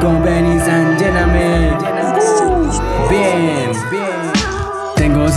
con Benny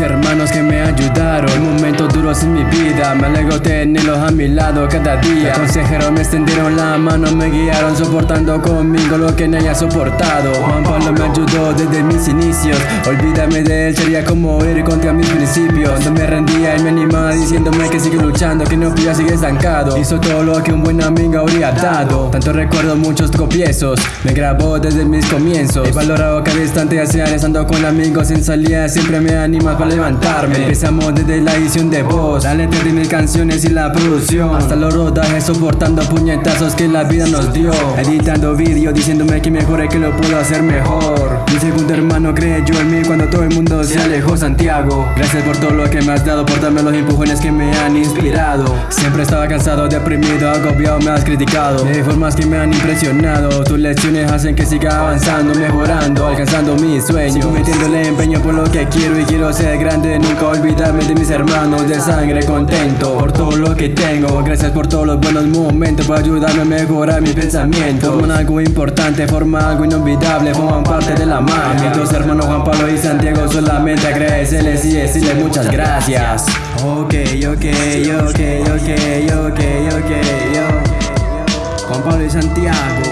hermanos que me ayudaron en momentos duros en mi vida. Me alegro tenerlos a mi lado cada día. Consejeros me extendieron la mano, me guiaron soportando conmigo lo que nadie ha soportado. Juan Pablo me ayudó desde mis inicios. Olvídame de él, sería como ir contra mis principios. No me rendía y me animaba diciéndome que sigue luchando, que no pilla, sigue estancado. Hizo todo lo que un buen amigo habría dado. Tanto recuerdo muchos copiezos. Me grabó desde mis comienzos. He valorado cada instante, hacia estando con amigos en salida. Siempre me han para levantarme. Empezamos desde la edición de voz. De mis canciones y la producción. Hasta los rodajes soportando puñetazos que la vida nos dio. Editando vídeos diciéndome que mejor que lo puedo hacer mejor. Mi segundo hermano creyó en mí cuando todo el mundo se alejó Santiago. Gracias por todo lo que me has dado Por darme los empujones que me han inspirado. Siempre estaba cansado, deprimido, agobiado, me has criticado. De formas que me han impresionado. Tus lecciones hacen que siga avanzando, mejorando Alcanzando mis sueños. Sigo metiéndole empeño por lo que quiero y quiero ser grande, nunca olvidarme de mis hermanos de sangre Contento por todo lo que tengo. Gracias por todos los buenos momentos Por ayudarme a mejorar mis pensamientos. Forman algo importante, forman algo inolvidable Forman parte de la magia. Mis dos hermanos Juan Pablo y Santiago Solamente agradecerles y decirles muchas gracias. Ok, ok, ok, ok, ok, ok, yo Juan Pablo y Santiago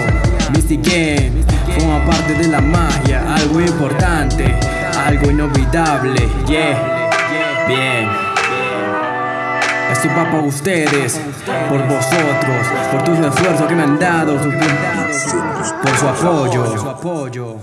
Mystic Forman parte de la magia Algo importante algo inolvidable, yeah, bien. Esto va para ustedes, por vosotros, por tus esfuerzos que me han dado, por su apoyo.